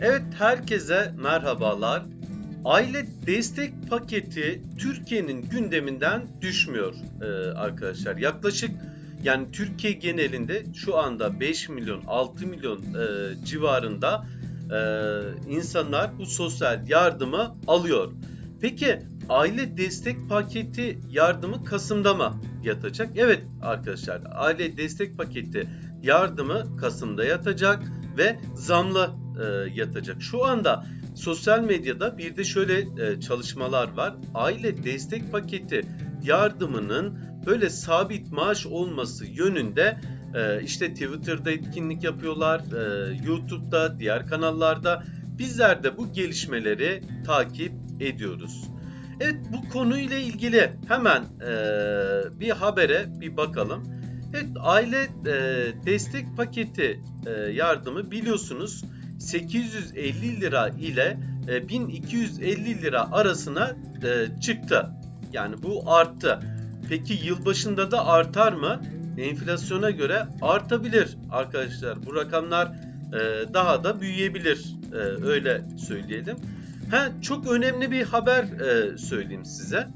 Evet herkese merhabalar. Aile destek paketi Türkiye'nin gündeminden düşmüyor e, arkadaşlar. Yaklaşık yani Türkiye genelinde şu anda 5 milyon 6 milyon e, civarında e, insanlar bu sosyal yardımı alıyor. Peki aile destek paketi yardımı Kasım'da mı yatacak? Evet arkadaşlar aile destek paketi yardımı Kasım'da yatacak ve zamlı e, yatacak. Şu anda sosyal medyada bir de şöyle e, çalışmalar var. Aile destek paketi yardımının böyle sabit maaş olması yönünde e, işte Twitter'da etkinlik yapıyorlar, e, YouTube'da, diğer kanallarda. Bizler de bu gelişmeleri takip ediyoruz. Evet bu konuyla ilgili hemen e, bir habere bir bakalım. Evet aile e, destek paketi e, yardımı biliyorsunuz 850 lira ile e, 1250 lira arasına e, çıktı. Yani bu arttı. Peki yılbaşında da artar mı? Enflasyona göre artabilir arkadaşlar. Bu rakamlar e, daha da büyüyebilir. E, öyle söyleyelim. Ha, çok önemli bir haber e, söyleyeyim size.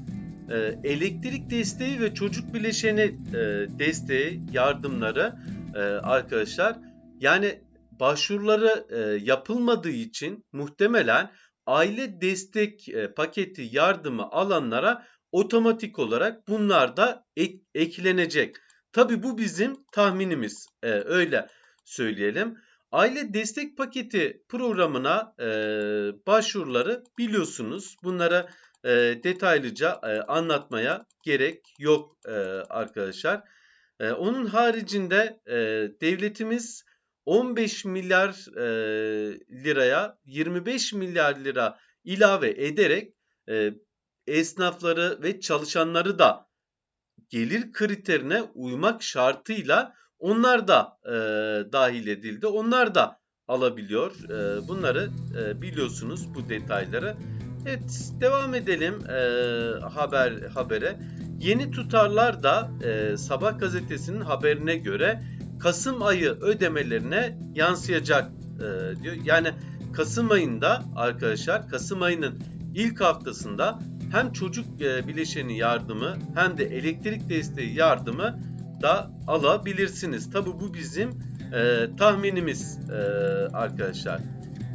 E, elektrik desteği ve çocuk bileşeni e, desteği, yardımları e, arkadaşlar. Yani başvuruları e, yapılmadığı için muhtemelen aile destek e, paketi yardımı alanlara otomatik olarak bunlar da ek, eklenecek. Tabi bu bizim tahminimiz e, öyle söyleyelim. Aile destek paketi programına e, başvuruları biliyorsunuz. Bunlara e, detaylıca e, anlatmaya gerek yok e, arkadaşlar. E, onun haricinde e, devletimiz 15 milyar e, liraya 25 milyar lira ilave ederek e, esnafları ve çalışanları da gelir kriterine uymak şartıyla onlar da e, dahil edildi. Onlar da alabiliyor. E, bunları e, biliyorsunuz bu detayları. Evet devam edelim e, haber habere. Yeni tutarlar da e, Sabah gazetesinin haberine göre Kasım ayı ödemelerine yansıyacak e, diyor. Yani Kasım ayında arkadaşlar Kasım ayının ilk haftasında hem çocuk e, bileşeni yardımı hem de elektrik desteği yardımı da alabilirsiniz. Tabi bu bizim e, tahminimiz e, arkadaşlar.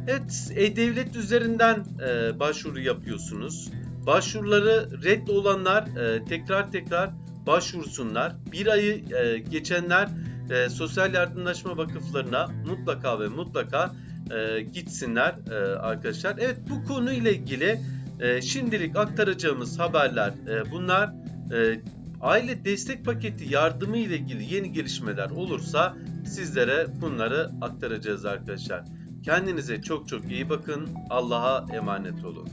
Evet, e-devlet üzerinden e, başvuru yapıyorsunuz. Başvuruları red olanlar e, tekrar tekrar başvursunlar. Bir ayı e, geçenler e, sosyal yardımlaşma vakıflarına mutlaka ve mutlaka e, gitsinler e, arkadaşlar. Evet bu konuyla ilgili e, şimdilik aktaracağımız haberler e, bunlar. E, aile destek paketi yardımı ile ilgili yeni gelişmeler olursa sizlere bunları aktaracağız arkadaşlar. Kendinize çok çok iyi bakın. Allah'a emanet olun.